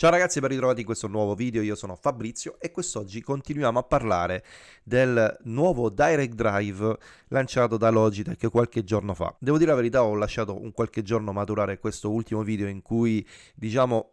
Ciao ragazzi, ben ritrovati in questo nuovo video, io sono Fabrizio e quest'oggi continuiamo a parlare del nuovo Direct Drive lanciato da Logitech qualche giorno fa. Devo dire la verità, ho lasciato un qualche giorno maturare questo ultimo video in cui, diciamo,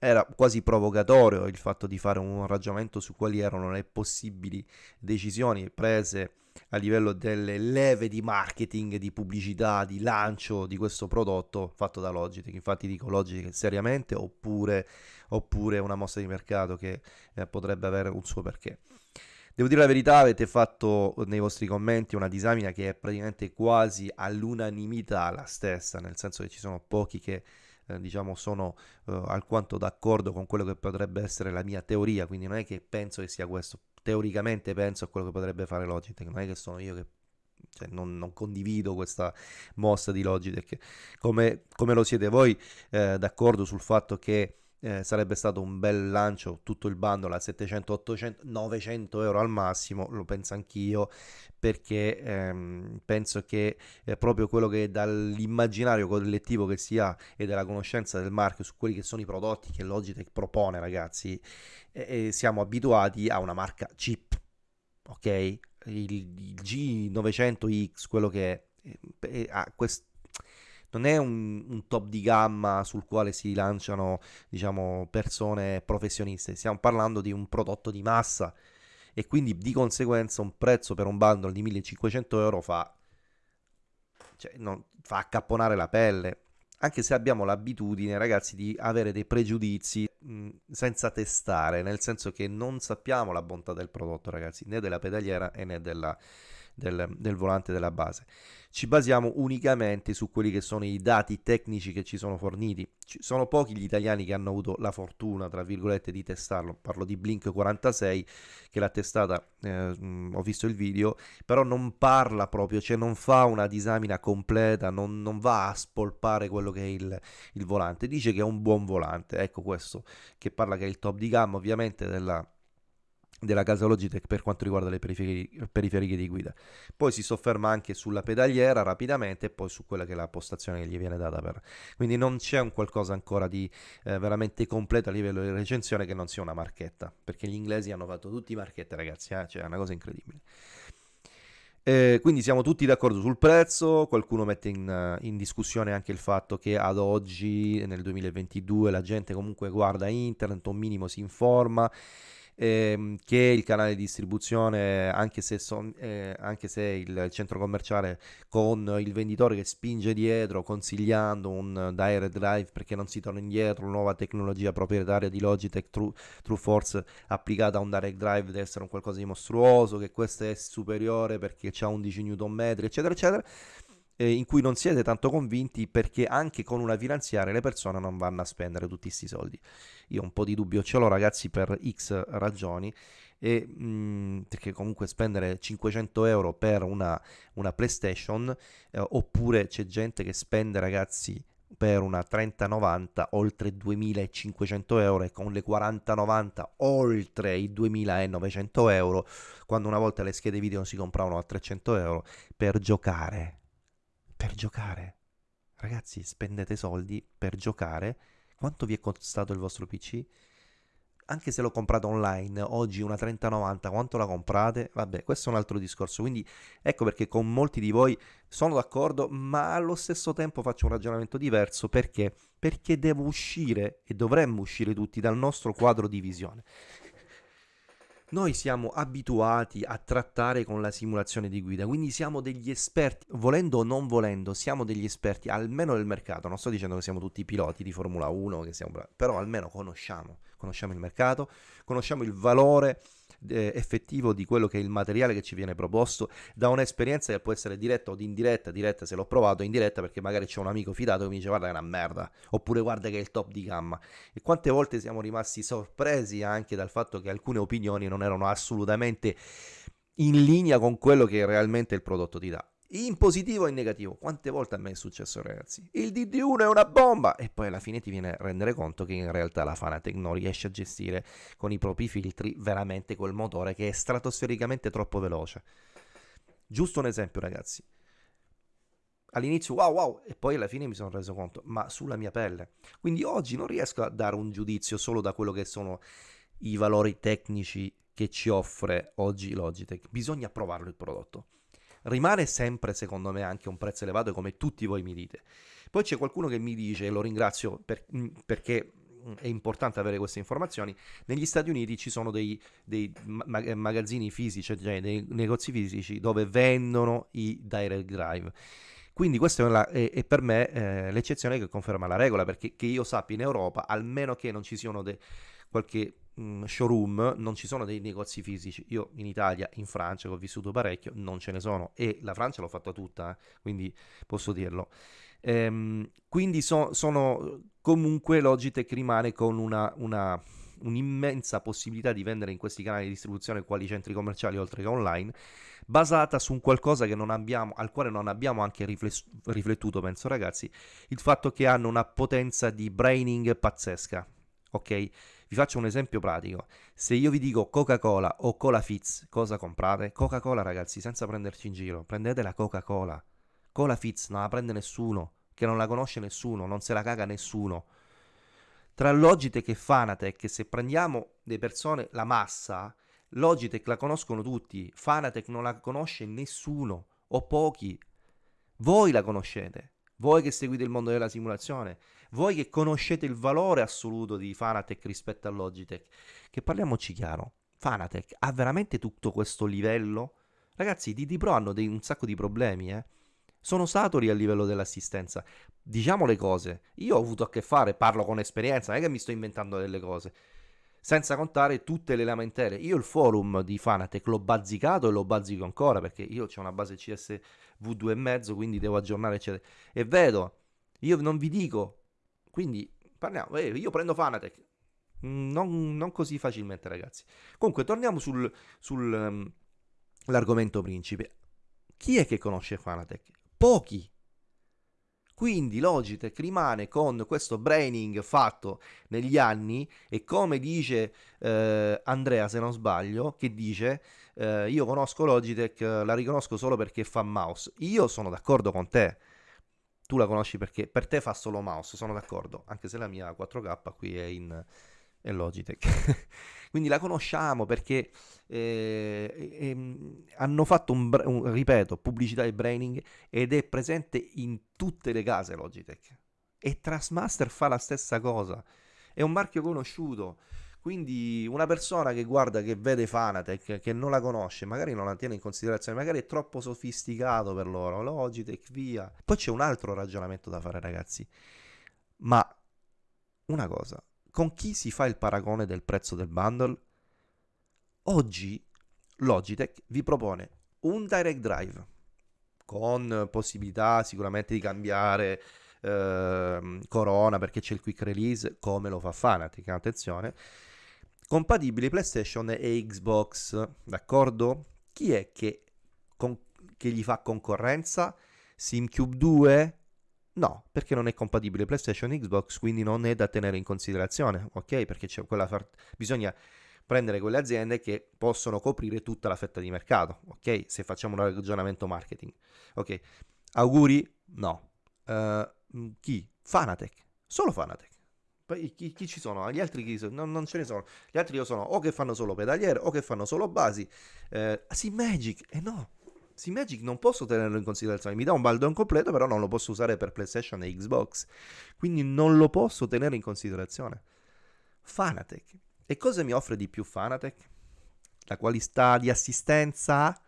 era quasi provocatorio il fatto di fare un ragionamento su quali erano le possibili decisioni prese a livello delle leve di marketing, di pubblicità, di lancio di questo prodotto fatto da Logitech. Infatti dico Logitech seriamente oppure, oppure una mossa di mercato che eh, potrebbe avere un suo perché. Devo dire la verità, avete fatto nei vostri commenti una disamina che è praticamente quasi all'unanimità la stessa, nel senso che ci sono pochi che eh, diciamo sono eh, alquanto d'accordo con quello che potrebbe essere la mia teoria, quindi non è che penso che sia questo, teoricamente penso a quello che potrebbe fare Logitech, non è che sono io che cioè non, non, condivido questa mossa di Logitech. Come, come lo siete voi eh, d'accordo sul fatto che eh, sarebbe stato un bel lancio tutto il bundle a 700, 800, 900 euro al massimo, lo penso anch'io, perché ehm, penso che è proprio quello che dall'immaginario collettivo che si ha e dalla conoscenza del marchio su quelli che sono i prodotti che Logitech propone, ragazzi, eh, siamo abituati a una marca cheap, ok? Il, il G900X, quello che è, ha questo non è un, un, top di gamma sul quale si lanciano diciamo, persone professioniste, stiamo parlando di un prodotto di massa e quindi di conseguenza un prezzo per un bundle di 1500 euro fa, cioè, non, fa accapponare la pelle. Anche se abbiamo l'abitudine, ragazzi, di avere dei pregiudizi mh, senza testare, nel senso che non sappiamo la bontà del prodotto, ragazzi, né della pedaliera né della, del, del volante della base. Ci basiamo unicamente su quelli che sono i dati tecnici che ci sono forniti. Ci sono pochi gli italiani che hanno avuto la fortuna, tra virgolette, di testarlo. Parlo di Blink 46 che l'ha testata, eh, ho visto il video, però non parla proprio, cioè non fa una disamina completa, non, non va a spolpare quello che è il, il volante. Dice che è un buon volante, ecco questo, che parla che è il top di gamma ovviamente della della casa Logitech per quanto riguarda le periferiche, periferiche, di guida. Poi si sofferma anche sulla pedaliera rapidamente e poi su quella che è la postazione che gli viene data per. Quindi non c'è un qualcosa ancora di eh, veramente completo a livello di recensione che non sia una marchetta, perché gli inglesi hanno fatto tutti marchette ragazzi, eh? cioè è una cosa incredibile. Eh, quindi siamo tutti d'accordo sul prezzo, qualcuno mette in, in, discussione anche il fatto che ad oggi, nel 2022, la gente comunque guarda internet, un minimo si informa ehm, che il canale di distribuzione, anche se, son, eh, anche se il centro commerciale con il venditore che spinge dietro consigliando un direct drive perché non si torna indietro, nuova tecnologia proprietaria di Logitech True, True Force applicata a un direct drive deve essere un qualcosa di mostruoso, che questo è superiore perché ha 11 Nm, eccetera, eccetera eh, in cui non siete tanto convinti perché anche con una finanziaria le persone non vanno a spendere tutti questi soldi. Io un po' di dubbio ce l'ho ragazzi per X ragioni e mh, mm, perché comunque spendere 500 euro per una, una PlayStation eh, oppure c'è gente che spende ragazzi per una 3090 oltre 2500 euro e con le 4090 oltre i 2900 euro quando una volta le schede video si compravano a 300 euro per giocare per giocare. Ragazzi, spendete soldi per giocare. Quanto vi è costato il vostro PC? Anche se l'ho comprato online, oggi una 3090, quanto la comprate? Vabbè, questo è un altro discorso. Quindi ecco perché con molti di voi sono d'accordo, ma allo stesso tempo faccio un ragionamento diverso. Perché? Perché devo uscire e dovremmo uscire tutti dal nostro quadro di visione. Noi siamo abituati a trattare con la simulazione di guida, quindi siamo degli esperti, volendo o non volendo, siamo degli esperti almeno del mercato. Non sto dicendo che siamo tutti piloti di Formula 1, che siamo però almeno conosciamo, conosciamo il mercato, conosciamo il valore eh, effettivo di quello che è il materiale che ci viene proposto da un'esperienza che può essere diretta o indiretta, diretta se l'ho provato, indiretta perché magari c'è un amico fidato che mi dice guarda che è una merda, oppure guarda che è il top di gamma. E quante volte siamo rimasti sorpresi anche dal fatto che alcune opinioni non erano assolutamente in linea con quello che realmente il prodotto ti dà in positivo e in negativo. Quante volte a me è successo, ragazzi? Il DD1 è una bomba! E poi alla fine ti viene a rendere conto che in realtà la Fanatec non riesce a gestire con i propri filtri veramente quel motore che è stratosfericamente troppo veloce. Giusto un esempio, ragazzi. all'inizio wow wow e poi alla fine mi sono reso conto, ma sulla mia pelle. Quindi oggi non riesco a dare un giudizio solo da quello che sono i valori tecnici che ci offre oggi Logitech, bisogna provarlo il prodotto. Rimane sempre secondo me anche un prezzo elevato come tutti voi mi dite. Poi c'è qualcuno che mi dice, e lo ringrazio per, mm, perché mm, è importante avere queste informazioni. Negli Stati Uniti ci sono dei, dei magazzini fisici, cioè dei negozi fisici dove vendono i direct drive. Quindi questa è, la, è, è per me eh, l'eccezione che conferma la regola, perché che io sappia in Europa, almeno che non ci siano de, qualche mh, showroom, non ci sono dei negozi fisici. Io in Italia, in Francia, che ho vissuto parecchio, non ce ne sono e la Francia l'ho fatta tutta, eh, quindi posso dirlo. Ehm, quindi so, sono comunque Logitech rimane con una, una un'immensa possibilità di vendere in questi canali di distribuzione quali centri commerciali oltre che online, basata su un qualcosa abbiamo, al quale non abbiamo anche rifless- riflettuto, penso ragazzi, il fatto che hanno una potenza di braining pazzesca. Ok? Vi faccio un esempio pratico. Se io vi dico Coca-Cola o Cola Fizz, cosa comprate? Coca-Cola, ragazzi, senza prenderci in giro. Prendete la Coca-Cola. Cola Fizz non la prende nessuno, che non la conosce nessuno, non se la caga nessuno. Tra Logitech e Fanatec, se prendiamo le persone, la massa, Logitech la conoscono tutti, Fanatec non la conosce nessuno o pochi. Voi la conoscete, voi che seguite il mondo della simulazione, voi che conoscete il valore assoluto di Fanatec rispetto a Logitech, che parliamoci chiaro, Fanatec ha veramente tutto questo livello? Ragazzi, i DD Pro hanno dei, un sacco di problemi, eh sono saturi a livello dell'assistenza. Diciamo le cose, io ho avuto a che fare, parlo con esperienza, non è che mi sto inventando delle cose. Senza contare tutte le lamentele. Io il forum di Fanatec l'ho bazzicato e lo bazzico ancora perché io ho una base CS V2,5, quindi devo aggiornare, eccetera. E vedo, io non vi dico, quindi parliamo, eh, io prendo Fanatec. Mm, non, non, così facilmente, ragazzi. Comunque, torniamo sull'argomento sul, um, principe. Chi è che conosce Fanatec? pochi. Quindi Logitech rimane con questo braining fatto negli anni e come dice eh, Andrea se non sbaglio, che dice eh, io conosco Logitech, la riconosco solo perché fa mouse. Io sono d'accordo con te. Tu la conosci perché per te fa solo mouse, sono d'accordo, anche se la mia 4K qui è in è Logitech. Quindi la conosciamo perché eh, eh, hanno fatto un, un, ripeto, pubblicità e branding ed è presente in tutte le case Logitech. E Trustmaster fa la stessa cosa. È un marchio conosciuto. Quindi una persona che guarda, che vede Fanatec, che non la conosce, magari non la tiene in considerazione, magari è troppo sofisticato per loro, Logitech, via. Poi c'è un altro ragionamento da fare, ragazzi. Ma una cosa, con chi si fa il paragone del prezzo del bundle? Oggi Logitech vi propone un direct drive con possibilità sicuramente di cambiare eh, Corona perché c'è il quick release come lo fa Fanatic, attenzione, compatibili PlayStation e Xbox, d'accordo? Chi è che, con, che gli fa concorrenza? SimCube 2, No, perché non è compatibile PlayStation e Xbox, quindi non è da tenere in considerazione, ok? Perché far... bisogna prendere quelle aziende che possono coprire tutta la fetta di mercato, ok? Se facciamo un ragionamento marketing, ok? Auguri? No. Uh, chi? Fanatec, solo Fanatec. Poi chi, chi, ci sono? Gli altri chi sono? Non, non, ce ne sono. Gli altri sono o che fanno solo pedaliere o che fanno solo basi. Eh, sì, eh no, Magic non posso tenerlo in considerazione, mi dà un baldon completo, però non lo posso usare per PlayStation e Xbox, quindi non lo posso tenere in considerazione. Fanatec. E cosa mi offre di più Fanatec? La qualità di assistenza?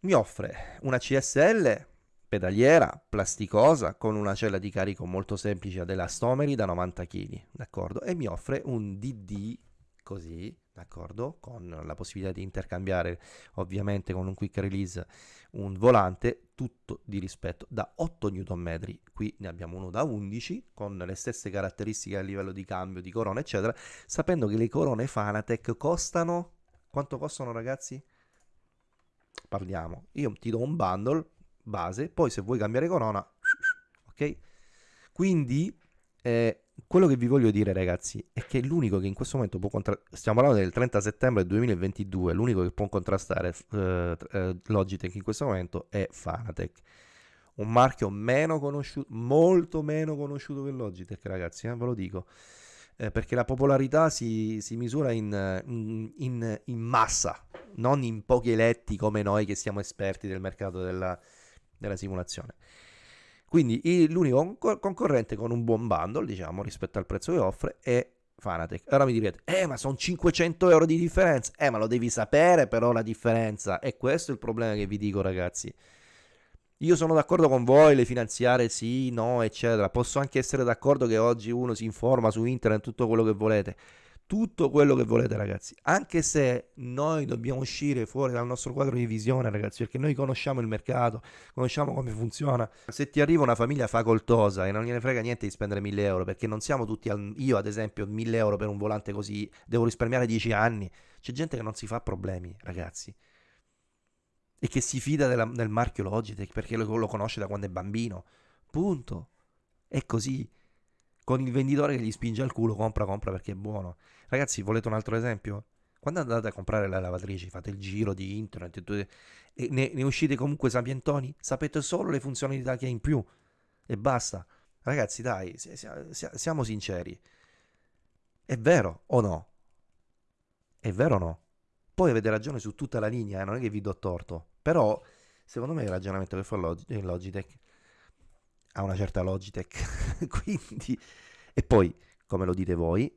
Mi offre una CSL pedaliera plasticosa con una cella di carico molto semplice ad elastomeri da 90 kg, d'accordo? E mi offre un DD così d'accordo? Con la possibilità di intercambiare ovviamente con un quick release un volante, tutto di rispetto da 8 Nm, qui ne abbiamo uno da 11 con le stesse caratteristiche a livello di cambio, di corona eccetera, sapendo che le corone Fanatec costano, quanto costano ragazzi? Parliamo, io ti do un bundle base, poi se vuoi cambiare corona, ok? Quindi eh, quello che vi voglio dire ragazzi è che l'unico che in questo momento può contrastare, stiamo parlando del 30 settembre 2022, l'unico che può contrastare eh, eh, Logitech in questo momento è Fanatec. Un marchio meno conosciuto, molto meno conosciuto che Logitech ragazzi, eh, ve lo dico. Eh, perché la popolarità si, si misura in, in, in, in, massa, non in pochi eletti come noi che siamo esperti del mercato della, della simulazione. Quindi l'unico concorrente con un buon bundle, diciamo, rispetto al prezzo che offre è Fanatec. Ora mi direte, eh, ma sono 500 euro di differenza. Eh, ma lo devi sapere però la differenza. E questo è il problema che vi dico, ragazzi. Io sono d'accordo con voi, le finanziarie sì, no, eccetera. Posso anche essere d'accordo che oggi uno si informa su internet tutto quello che volete tutto quello che volete ragazzi, anche se noi dobbiamo uscire fuori dal nostro quadro di visione ragazzi, perché noi conosciamo il mercato, conosciamo come funziona. Se ti arriva una famiglia facoltosa e non gliene frega niente di spendere 1000 euro, perché non siamo tutti, al... io ad esempio 1000 euro per un volante così, devo risparmiare 10 anni, c'è gente che non si fa problemi ragazzi. E che si fida della, del marchio Logitech perché lo, lo conosce da quando è bambino. Punto. È così con il venditore che gli spinge al culo, compra, compra perché è buono. Ragazzi, volete un altro esempio? Quando andate a comprare le lavatrici, fate il giro di internet e ne, ne uscite comunque sapientoni, sapete solo le funzionalità che ha in più e basta. Ragazzi, dai, siamo sinceri. È vero o no? È vero o no? Poi avete ragione su tutta la linea, eh? non è che vi do torto. Però, secondo me il ragionamento che fa Logitech ha una certa Logitech, quindi... E poi, come lo dite voi,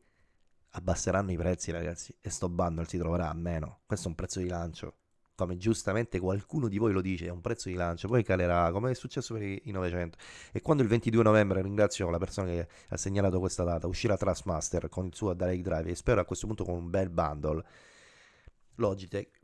abbasseranno i prezzi ragazzi e sto bundle si troverà a meno. Questo è un prezzo di lancio. Come giustamente qualcuno di voi lo dice, è un prezzo di lancio, poi calerà, come è successo per i 900. E quando il 22 novembre, ringrazio la persona che ha segnalato questa data, uscirà Trustmaster con il suo Direct Drive e spero a questo punto con un bel bundle, Logitech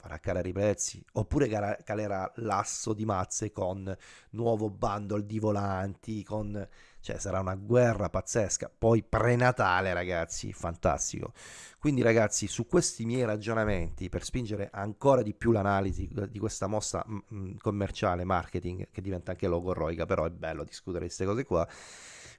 farà calare i prezzi oppure calerà l'asso di mazze con nuovo bundle di volanti con cioè sarà una guerra pazzesca. Poi prenatale ragazzi fantastico. Quindi ragazzi su questi miei ragionamenti per spingere ancora di più l'analisi di questa mossa mm, mm, commerciale marketing che diventa anche logorroica però è bello discutere queste cose qua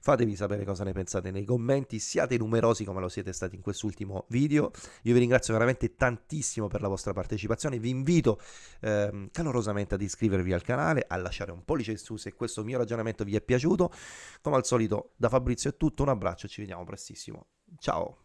Fatemi sapere cosa ne pensate nei commenti, siate numerosi come lo siete stati in quest'ultimo video. Io vi ringrazio veramente tantissimo per la vostra partecipazione, vi invito ehm, calorosamente ad iscrivervi al canale, a lasciare un pollice in su se questo mio ragionamento vi è piaciuto. Come al solito da Fabrizio è tutto, un abbraccio, ci vediamo prestissimo. Ciao!